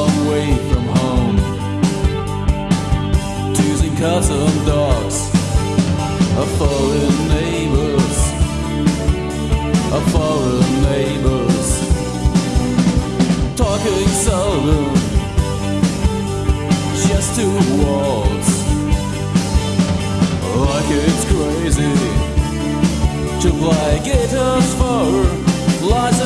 long way from home. Twos and cotton dogs are foreign neighbors, are foreign neighbors. Talking seldom, just two walls. Like it's crazy to play guitars for lots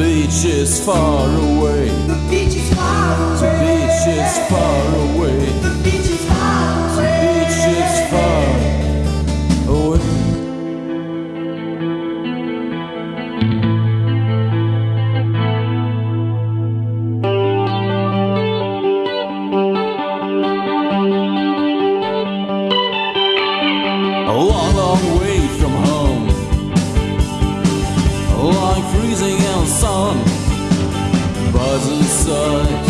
beach is far away. The beach is far away. The beach is far away. Inside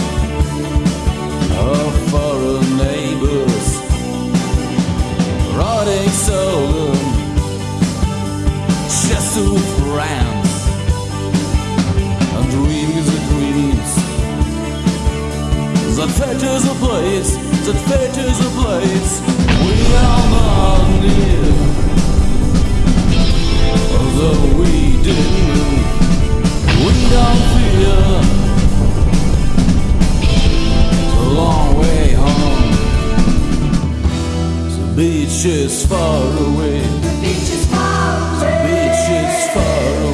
of foreign neighbors. Rotting seldom. Just two friends. And dreams are dreams. That is a place, that is a place beach is far away. The beach is far away. The beach is far away.